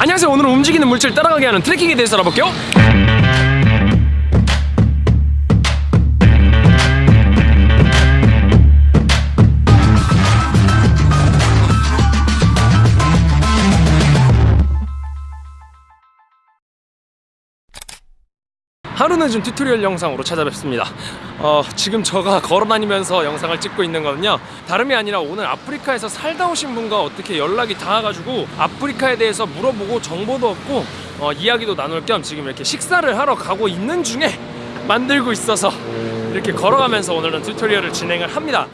안녕하세요. 오늘은 움직이는 물질 따라가게 하는 tracking에 대해서 알아볼게요 하루 늦은 tutorial 영상으로 찾아뵙습니다. 어, 지금 저가 걸어다니면서 영상을 찍고 있는 거는요. 다름이 아니라 오늘 아프리카에서 살다 오신 분과 어떻게 연락이 닿아가지고 아프리카에 대해서 물어보고 정보도 얻고 어, 이야기도 나눌 겸 지금 이렇게 식사를 하러 가고 있는 중에 만들고 있어서 이렇게 걸어가면서 오늘은 튜토리얼을 진행을 합니다.